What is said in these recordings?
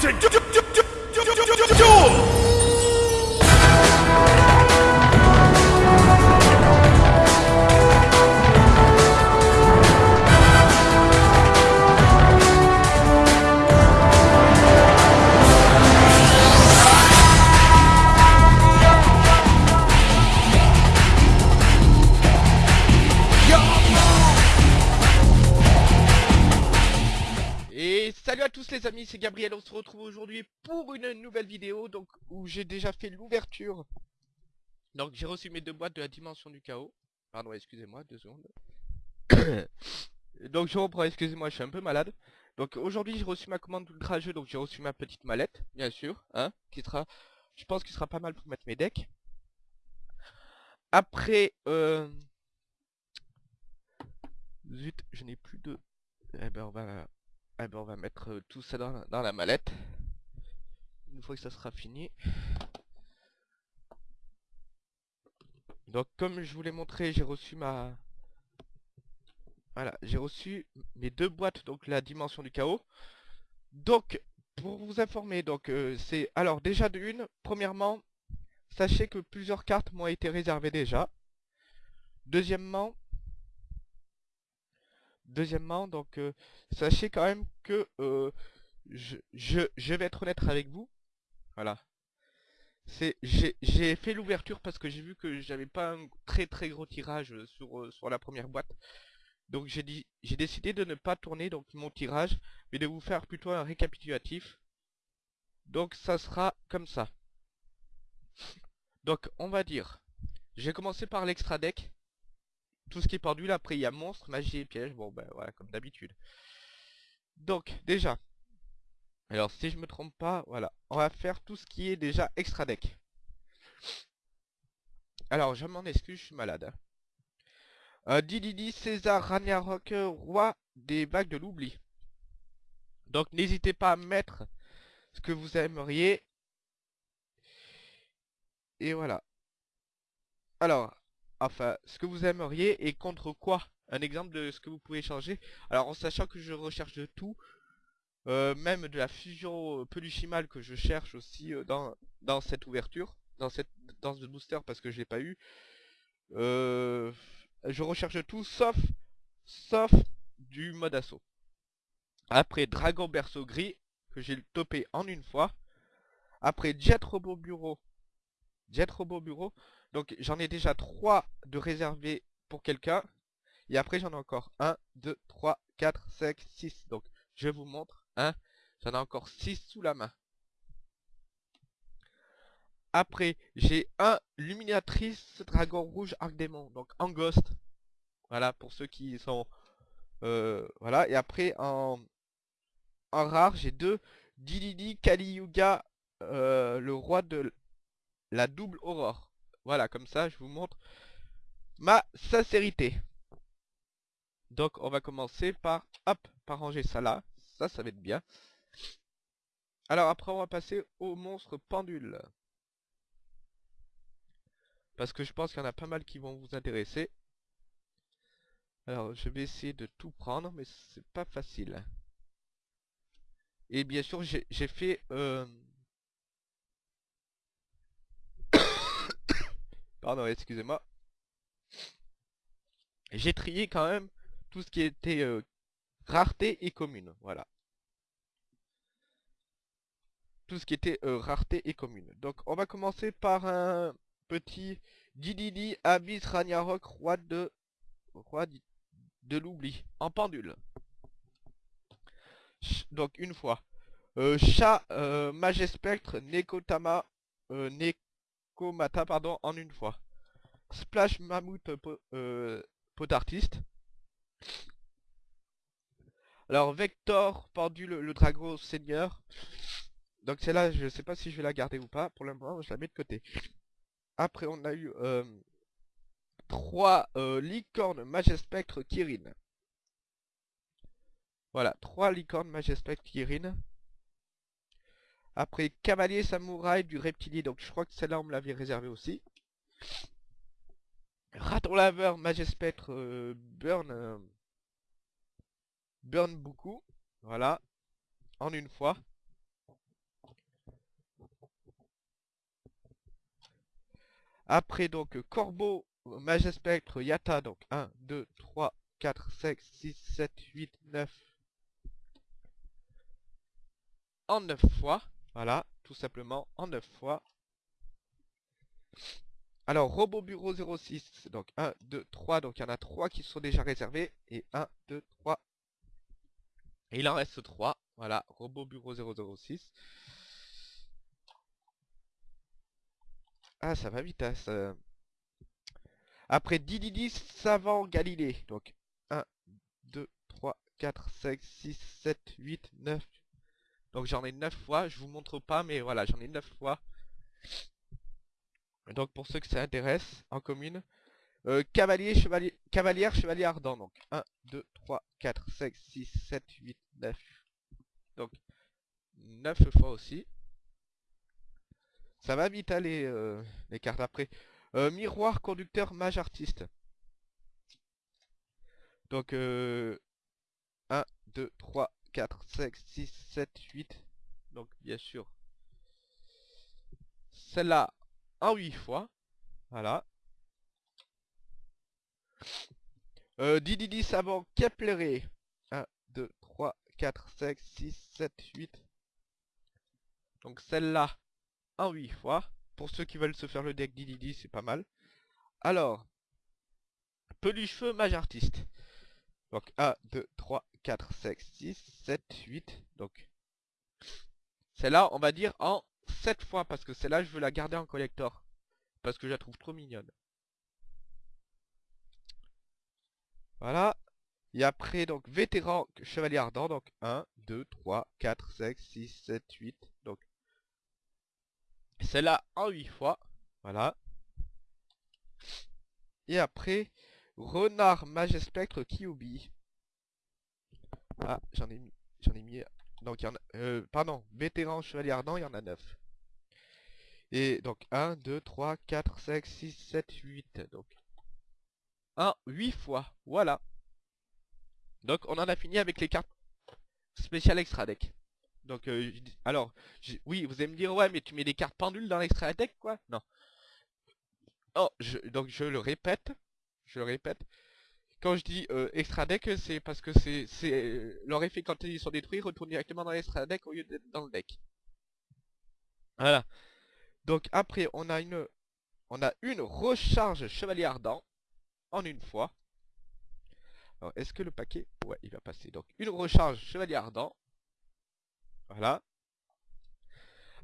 to du- du- du- du- du- à tous les amis, c'est Gabriel, on se retrouve aujourd'hui pour une nouvelle vidéo donc où j'ai déjà fait l'ouverture. Donc j'ai reçu mes deux boîtes de la dimension du chaos. Pardon, excusez-moi, deux secondes. donc je reprends, excusez-moi, je suis un peu malade. Donc aujourd'hui j'ai reçu ma commande d'ultra jeu, donc j'ai reçu ma petite mallette, bien sûr, hein, qui sera, je pense qu'il sera pas mal pour mettre mes decks. Après, euh... Zut, je n'ai plus de... Eh ben on va eh ben on va mettre euh, tout ça dans la, mallette. Une fois que ça sera fini. Donc comme je vous l'ai montré, j'ai reçu ma... Voilà, j'ai reçu mes deux boîtes, donc la dimension du chaos. Donc, pour vous informer, donc euh, c'est... Alors déjà de une, premièrement, sachez que plusieurs cartes m'ont été réservées déjà. Deuxièmement, Deuxièmement, donc euh, sachez quand même que euh, je, vais être honnête avec vous. Voilà. C'est j'ai j'ai fait l'ouverture parce que j'ai vu que j'avais pas un très très gros tirage sur euh, sur la première boîte. Donc j'ai dit j'ai décidé de ne pas tourner donc mon tirage, mais de vous faire plutôt un récapitulatif. Donc ça sera comme ça. Donc on va dire, j'ai commencé par l'extra deck tout ce qui est pendule, après il y a monstre, magie et piège, bon ben voilà, comme d'habitude. Donc, déjà, alors si je me trompe pas, voilà, on va faire tout ce qui est déjà extra deck. Alors, je m'en excuse, je suis malade. hein. Euh, Dididi, César, Ragnarok, roi des vagues de l'oubli. Donc, n'hésitez pas à mettre ce que vous aimeriez. Et voilà. Alors, enfin, ce que vous aimeriez et contre quoi? Un exemple de ce que vous pouvez changer? Alors en sachant que je recherche de tout, euh, même de la fusion peluchimale que je cherche aussi euh, dans, dans cette ouverture, dans cette dans ce booster parce que je l'ai pas eu. Euh, je recherche tout sauf sauf du mode assaut. Après Dragon Berceau Gris, que j'ai topé en une fois. Après Jet Robot Bureau. Jet Robot Bureau. Donc j'en ai déjà 3 de réservés pour quelqu'un. Et après j'en ai encore 1, 2, 3, 4, 5, 6. Donc je vous montre. J'en ai encore 6 sous la main. Après j'ai un Luminatrice Dragon Rouge Arc Démon. Donc en Ghost. Voilà pour ceux qui sont... euh, voilà. Et après en, rare j'ai deux Dididi Kali Yuga. euh, le roi de la double aurore. Voilà, comme ça, je vous montre ma sincérité. Donc, on va commencer par, hop, par ranger ça là. Ça, ça va être bien. Alors, après, on va passer au monstre pendule. Parce que je pense qu'il y en a pas mal qui vont vous intéresser. Alors, je vais essayer de tout prendre, mais c'est pas facile. Et bien sûr, j'ai fait... euh, Pardon, excusez-moi. J'ai trié quand même tout ce qui était euh, rareté et commune. Voilà. Tout ce qui était euh, rareté et commune. Donc on va commencer par un petit Dididi Abyss Ragnarok roi de roi de l'oubli en pendule. Donc une fois. Euh, chat euh, Magespectre Nekotama euh, Nekomata pardon en une fois. Splash Mammouth po- euh, Pot Artiste. Alors Vector Pendule le Dragon Seigneur. Donc celle-là je sais pas si je vais la garder ou pas. Pour le moment je la mets de côté. Après on a eu euh, 3 euh, licornes Magespectre Kirin. Voilà, 3 licornes Magespectre Kirin. Après Cavalier Samouraï du Reptilier, donc je crois que celle-là on me l'avait réservée aussi. Raton Laveur, Magespêtre, euh, Burn. Euh, Burn beaucoup. Voilà. En une fois. Après donc Corbeau, Magespectre, Yata, donc 1, 2, 3, 4, 5, 6, 7, 8, 9. En 9 fois. Voilà, tout simplement, en 9 fois. Alors, Robot Bureau 06, donc 1, 2, 3, donc il y en a 3 qui sont déjà réservés. Et 1, 2, 3. Et il en reste 3. Voilà, Robot Bureau 006. Ah, ça va vite, hein. Après Dididi Savant Galilée. Donc 1, 2, 3, 4, 5, 6, 7, 8, 9. Donc j'en ai 9 fois. Je vous montre pas, mais voilà, j'en ai 9 fois. Donc pour ceux que ça intéresse, en commune. Euh, cavalier, chevalier, cavalière, chevalier ardent. Donc 1, 2, 3, 4, 5, 6, 7, 8, 9. Donc 9 fois aussi. Ça va vite aller euh, les cartes après. Euh, miroir, conducteur, mage, artiste. Donc 1, 2, 3, 4, 5, 6, 7, 8. Donc bien sûr. Celle-là en 8 fois. Voilà. Euh, Didi Savant Kepleré. 1, 2, 3, 4, 5, 6, 7, 8. Donc celle-là en 8 fois. Pour ceux qui veulent se faire le deck Didi, c'est pas mal. Alors, peluche feu mage artiste. Donc 1, 2, 3, 4, 5, 6, 7, 8. Donc celle-là, on va dire en 7 fois. Parce que celle-là, je veux la garder en collector. Parce que je la trouve trop mignonne. Voilà. Et après, donc, vétéran chevalier ardent. Donc 1, 2, 3, 4, 5, 6, 7, 8. Donc celle-là en 8 fois. Voilà. Et après, renard magespectre Kyubi. Ah, j'en ai mis. J'en ai mis. Donc il y en a. Euh, pardon, vétéran chevalier ardent, il y en a 9. Et donc 1, 2, 3, 4, 5, 6, 7, 8. Donc 1, 8 fois. Voilà. Donc on en a fini avec les cartes spéciales extra deck. Donc, euh, alors, oui, vous allez me dire, ouais, mais tu mets des cartes pendules dans l'extra deck, quoi? Non. Oh, je, donc je le répète, je le répète. Quand je dis euh, extra deck, c'est parce que c'est euh, leur effet quand ils sont détruits retourne directement dans l'extra deck au lieu d'être dans le deck. Voilà. Donc après, on a une, on a une recharge chevalier ardent en une fois. Alors, est-ce que le paquet, ouais, il va passer. Donc une recharge chevalier ardent voilà.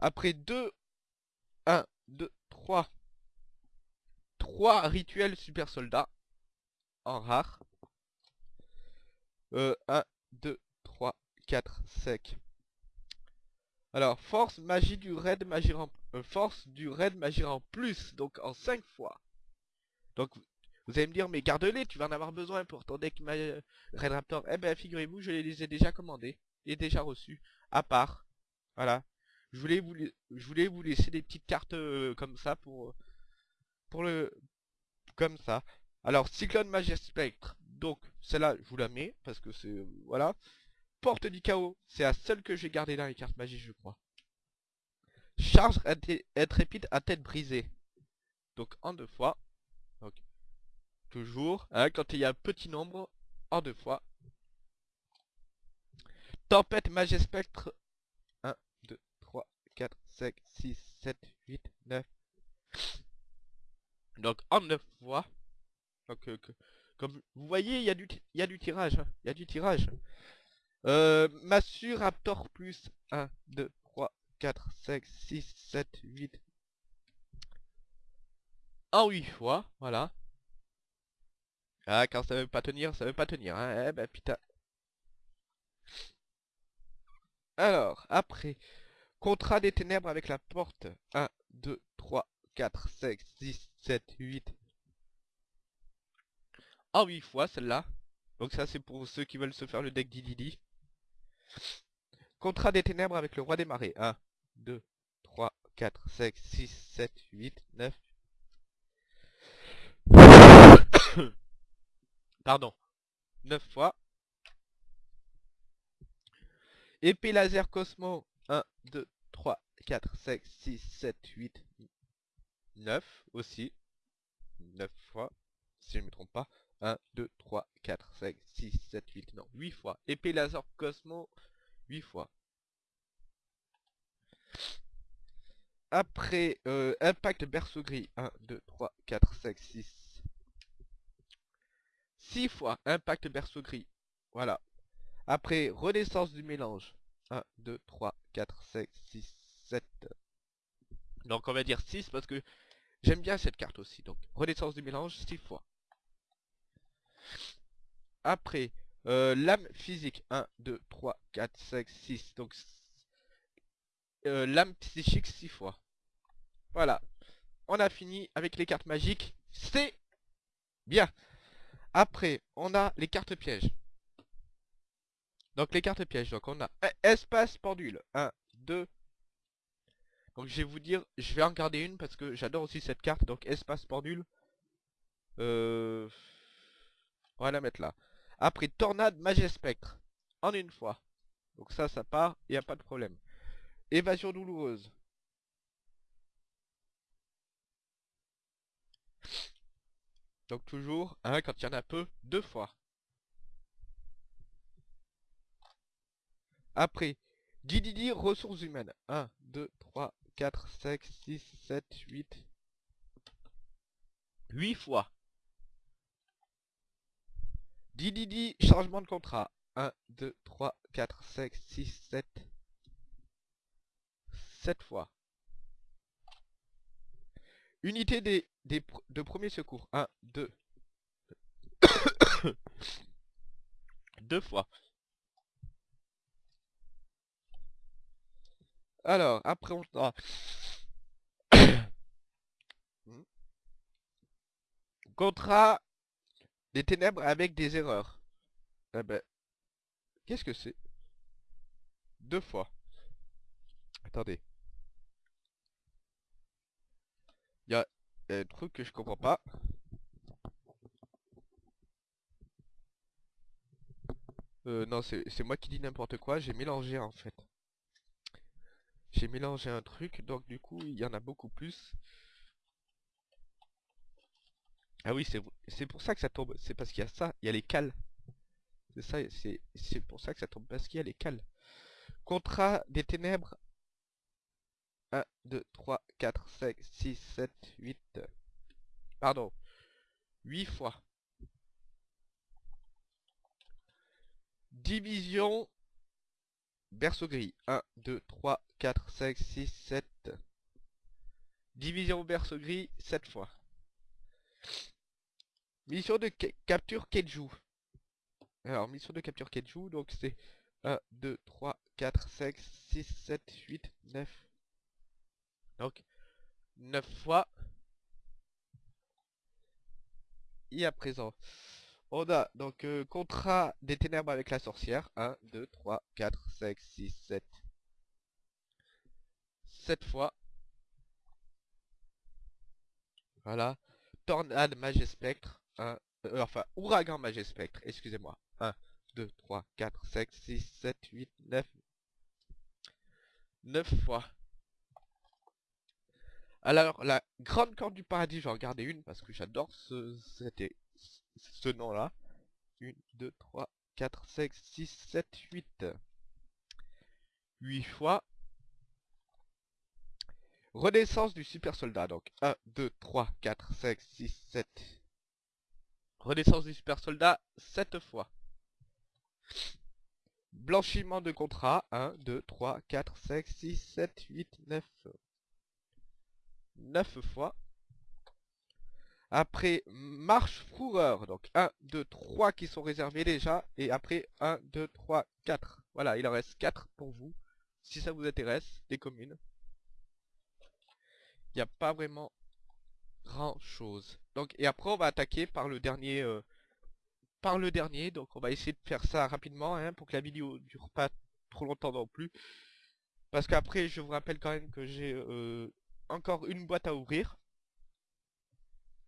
Après 2, 1, 2, 3. 3 rituels super soldats. En rare. Euh, 1, 2, 3, 4, 5. Alors, force, magie du raid, magie en... Euh, force du raid, magie en plus. Donc en 5 fois. Donc, vous allez me dire, mais garde-les, tu vas en avoir besoin pour ton deck Raid Raptor. Eh ben, figurez-vous, je les ai déjà commandés et déjà reçus à part. Voilà. Je voulais vous, je voulais vous laisser des petites cartes euh, comme ça pour, pour le, comme ça. Alors, Cyclone Magie Spectre. Donc, celle-là, je vous la mets parce que c'est, voilà. Porte du chaos, c'est la seule que j'ai gardée dans les cartes magiques, je crois. Charge intrépide à tête brisée. Donc, en deux fois. Toujours, hein, quand il y a un petit nombre, en deux fois. Tempête Spectre 1, 2, 3, 4, 5, 6, 7, 8, 9. Donc en 9 fois. Donc euh, comme vous voyez, il y, a du, y a du tirage. Hein. Il y a du tirage. Euh, Raptor plus 1, 2, 3, 4, 5, 6, 7, 8. En 8 fois, voilà. Ah, quand ça veut pas tenir, ça veut pas tenir. Hein. Eh ben putain. Alors, après, contrat des ténèbres avec la porte. 1, 2, 3, 4, 5, 6, 7, 8. En 8 fois celle-là. Donc ça c'est pour ceux qui veulent se faire le deck Dididi. Contrat des ténèbres avec le roi des marées. 1, 2, 3, 4, 5, 6, 7, 8, 9. Pardon. 9 fois. Épée laser Cosmo. 1, 2, 3, 4, 5, 6, 7, 8, 9 aussi. 9 fois, si je ne me trompe pas. 1, 2, 3, 4, 5, 6, 7, 8, non, 8 fois. Épée laser Cosmo, 8 fois. Après, euh, impact berceau gris, 1, 2, 3, 4, 5, 6. 6 fois, impact berceau gris. Voilà. Après, renaissance du mélange. 1, 2, 3, 4, 5, 6, 7. Donc on va dire 6 parce que j'aime bien cette carte aussi. Donc, renaissance du mélange, 6 fois. Après, euh, lame physique. 1, 2, 3, 4, 5, 6. Donc, euh, lame psychique 6 fois. Voilà. On a fini avec les cartes magiques. C'est bien. Après, on a les cartes pièges. Donc les cartes pièges. Donc on a espace pendule. 1, 2. Donc je vais vous dire, je vais en garder une parce que j'adore aussi cette carte. Donc espace pendule. Euh... On va la mettre là. Après, tornade magie spectre. En une fois. Donc ça, ça part. Il n'y a pas de problème. Évasion douloureuse. Donc toujours, hein, quand il y en a peu, deux fois. Après, Didi ressources humaines. 1, 2, 3, 4, 5, 6, 7, 8. 8 fois. Didi changement de contrat. 1, 2, 3, 4, 5, 6, 7. 7 fois. Unité des, de premier secours. 1, 2. 2 fois. Alors, après on a... Contrat des ténèbres avec des erreurs. Eh ben... Qu'est-ce que c'est? Deux fois. Attendez. Il y a un truc que je comprends pas. Euh, non, c'est moi qui dis n'importe quoi. J'ai mélangé en fait. J'ai mélangé un truc, donc du coup, il y en a beaucoup plus. Ah oui, c'est pour ça que ça tombe. C'est parce qu'il y a ça, il y a les cales. C'est ça, c'est pour ça que ça tombe, parce qu'il y a les cales. Contrat des ténèbres. 1, 2, 3, 4, 5, 6, 7, 8. Pardon. 8 fois. Division berceau gris. 1, 2, 3, 4, 5, 6, 7. Division berceau gris 7 fois. Mission de capture Keju. Alors, mission de capture Keju, donc c'est 1, 2, 3, 4, 5, 6, 7, 8, 9. Donc, 9 fois. Et à présent, on a donc euh, contrat des ténèbres avec la sorcière. 1, 2, 3, 4, 5, 6, 7. 7 fois. Voilà. Tornade Magie Spectre. 1, euh, enfin, Ouragan Magie Spectre, excusez-moi. 1, 2, 3, 4, 5, 6, 7, 8, 9. 9 fois. Alors, la grande corde du paradis, j'en regardais une parce que j'adore ce, ce nom-là. 1, 2, 3, 4, 5, 6, 7, 8. 8 fois. Renaissance du super soldat. Donc 1, 2, 3, 4, 5, 6, 7. Renaissance du super soldat 7 fois. Blanchiment de contrat. 1, 2, 3, 4, 5, 6, 7, 8, 9. 9 fois. Après, marche fourreur. Donc 1, 2, 3 qui sont réservés déjà. Et après 1, 2, 3, 4. Voilà, il en reste 4 pour vous. Si ça vous intéresse, des communes. Il n'y a pas vraiment grand chose. Donc, et après on va attaquer par le dernier... Euh, par le dernier. Donc on va essayer de faire ça rapidement. Hein, pour que la vidéo dure pas trop longtemps non plus. Parce qu'après, je vous rappelle quand même que j'ai euh, encore une boîte à ouvrir.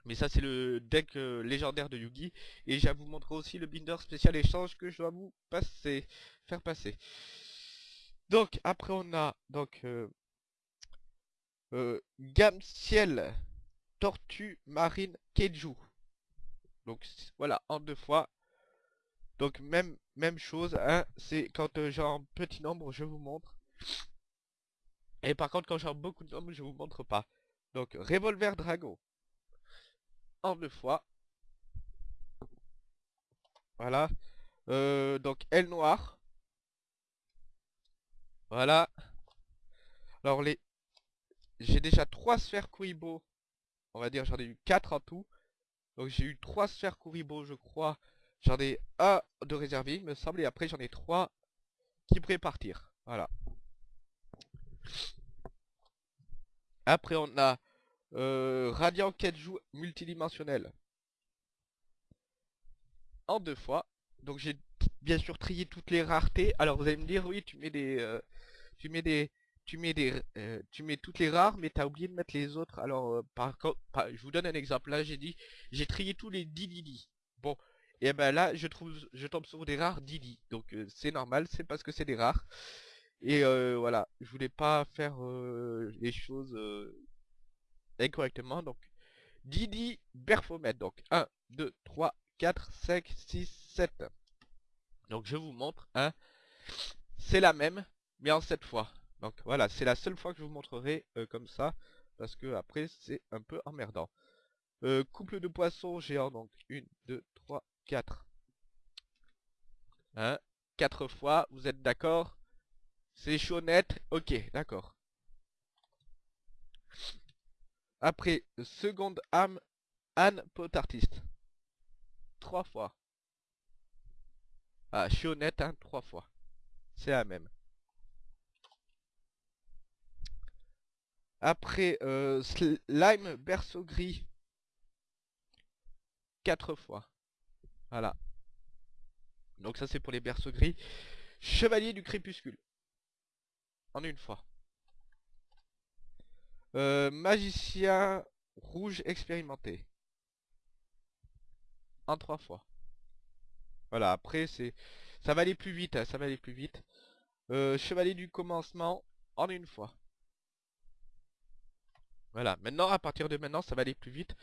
Mais ça c'est le deck euh, légendaire de Yugi. Et je vous montrer aussi le binder spécial échange que je dois vous passer, faire passer. Donc après on a donc euh, gamme ciel tortue marine keiju. Donc voilà, en deux fois. Donc même chose, hein, c'est quand euh, j'ai un petit nombre, je vous montre. Et par contre, quand j'ai beaucoup de nombres, je vous montre pas. Donc revolver dragon. En deux fois. Voilà. Euh, donc L noir. Voilà. Alors les... J'ai déjà trois sphères Kuribo. On va dire j'en ai eu quatre en tout. Donc j'ai eu trois sphères Kuribo je crois. J'en ai un de réservé il me semble. Et après j'en ai trois qui pourraient partir. Voilà. Après on a euh, Radiant Kenju multidimensionnel. En deux fois. Donc j'ai bien sûr trié toutes les raretés. Alors vous allez me dire oui tu mets des... Euh, tu mets des... Tu mets des, euh, tu mets toutes les rares, mais t'as oublié de mettre les autres. Alors, euh, par contre, je vous donne un exemple. Là, j'ai dit, j'ai trié tous les Didi. Bon, et ben là, je trouve, je tombe sur des rares Didi. Donc, c'est normal, c'est parce que c'est des rares. Et voilà, je voulais pas faire les choses incorrectement. Donc, Didi Berfomet. Donc, 1, 2, 3, 4, 5, 6, 7. Donc, je vous montre. Hein, c'est la même, mais en 7 fois. Donc voilà, c'est la seule fois que je vous montrerai euh, comme ça, parce que après c'est un peu emmerdant. Euh, couple de poissons géants, donc 1, 2, 3, 4. Hein 4 fois, vous êtes d'accord? C'est net? Ok, d'accord. Après, seconde âme, Anne Pot Artiste. 3 fois. Ah, honnête, hein, 3 fois. C'est la même. Après, euh, Slime Berceau Gris. 4 fois. Voilà. Donc ça c'est pour les berceaux gris. Chevalier du crépuscule. En une fois. Euh, magicien rouge expérimenté. En trois fois. Voilà, après c'est... Ça va aller plus vite, hein, ça va aller plus vite. Euh, chevalier du commencement en une fois. Voilà, maintenant, à partir de maintenant, ça va aller plus vite.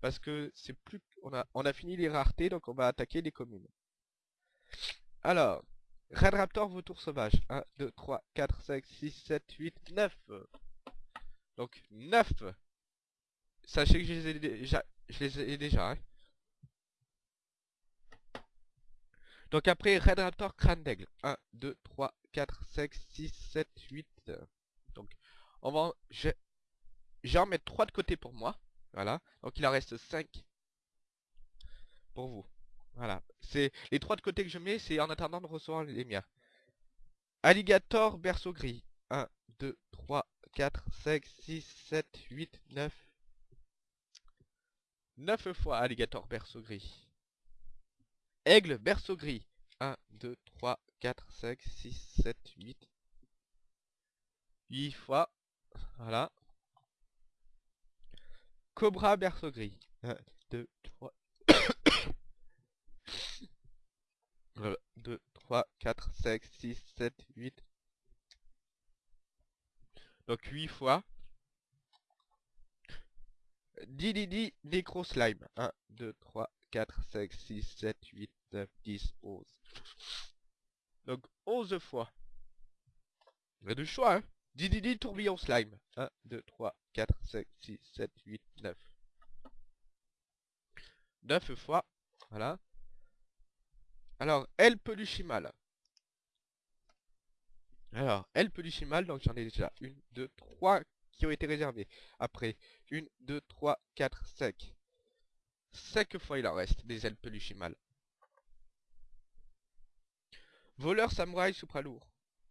Parce que c'est plus... On a, fini les raretés, donc on va attaquer les communes. Alors, Red Raptor, vautour sauvage. 1, 2, 3, 4, 5, 6, 7, 8, 9. Donc, 9. Sachez que je les ai déjà. Je les ai déjà. Hein. Donc après, Red Raptor, crâne d'aigle. 1, 2, 3, 4, 5, 6, 7, 8. Donc, on va... Je, J'en mets 3 de côté pour moi. Voilà. Donc il en reste 5 pour vous. Voilà. C'est les 3 de côté que je mets, c'est en attendant de recevoir les miens. Alligator berceau gris. 1, 2, 3, 4, 5, 6, 7, 8, 9. 9 fois alligator berceau gris. Aigle berceau gris. 1, 2, 3, 4, 5, 6, 7, 8. 8 fois. Voilà. Cobra berceau gris. 1, 2, 3. 2, 3, 4, 5, 6, 7, 8. Donc 8 fois. Didi Necro Slime. 1, 2, 3, 4, 5, 6, 7, 8, 9, 10, 11. Donc 11 fois. Il y a du choix, hein. Didi Tourbillon Slime. 1, 2, 3, 4, 5, 6, 7, 8, 9. 9 fois. Voilà. Alors, El Peluchimal. Alors, El Peluchimal, donc j'en ai déjà 1, 2, 3 qui ont été réservés. Après, 1, 2, 3, 4, 5. 5 fois il en reste des ailes Peluchimal. Voleur Samouraï Supralourd.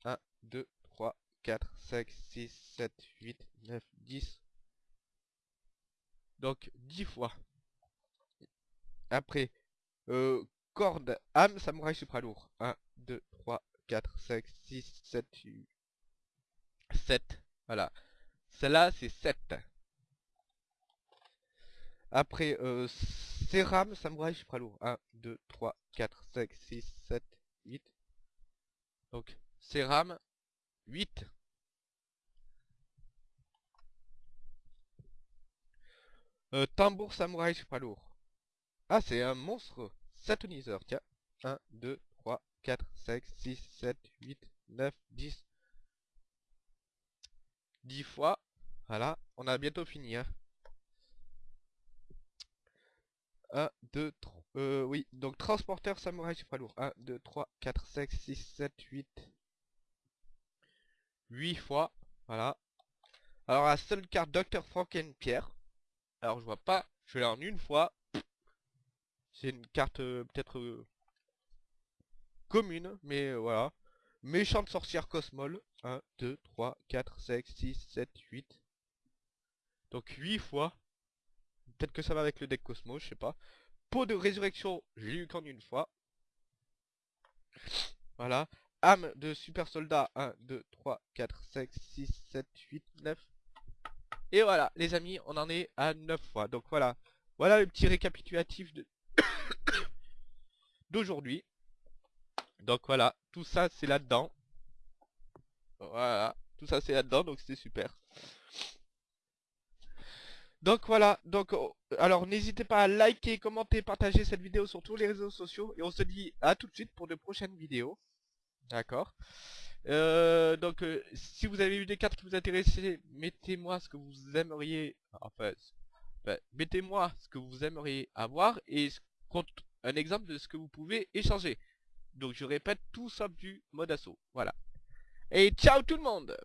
1, 2, 3, 4, 5, 6, 7, 8, 9, 10. Donc 10 fois. Après, euh, corde, âme, samouraï supralourd. 1, 2, 3, 4, 5, 6, 7, 8, 7. Voilà. Celle-là, c'est 7. Après, euh, Séram, samouraï supralourd. 1, 2, 3, 4, 5, 6, 7, 8. Donc, Séram, 8. Euh, tambour samouraï super lourd. Ah, c'est un monstre satoniseur, tiens. 1, 2, 3, 4, 5, 6, 7, 8, 9, 10. 10 fois. Voilà, on a bientôt fini. Hein. 1, 2, 3. Euh, oui, donc transporteur samouraï super lourd. 1, 2, 3, 4, 5, 6, 7, 8. 8 fois. Voilà. Alors la seule carte Dr. Frankenpierre. Alors je vois pas. Je l'ai en une fois. C'est une carte euh, peut-être euh, commune, mais euh, voilà. Méchante sorcière Cosmol. 1, 2, 3, 4, 5, 6, 7, 8. Donc 8 fois. Peut-être que ça va avec le deck Cosmos, je sais pas. Pot de résurrection, j'ai eu qu'en une fois. Voilà. Âme de super soldat. 1, 2, 3, 4, 5, 6, 7, 8, 9. Et voilà, les amis, on en est à 9 fois. Donc voilà. Voilà le petit récapitulatif d'aujourd'hui. Donc voilà, tout ça c'est là-dedans. Voilà, tout ça c'est là-dedans, donc c'est super. Donc voilà, donc oh, alors n'hésitez pas à liker, commenter, partager cette vidéo sur tous les réseaux sociaux. Et on se dit à tout de suite pour de prochaines vidéos. D'accord euh, donc, euh, si vous avez eu des cartes qui vous intéressaient, mettez-moi ce que vous aimeriez... Enfin, mettez-moi ce que vous aimeriez avoir et un exemple de ce que vous pouvez échanger. Donc, je répète tout sauf du mode assaut. Voilà. Et ciao tout le monde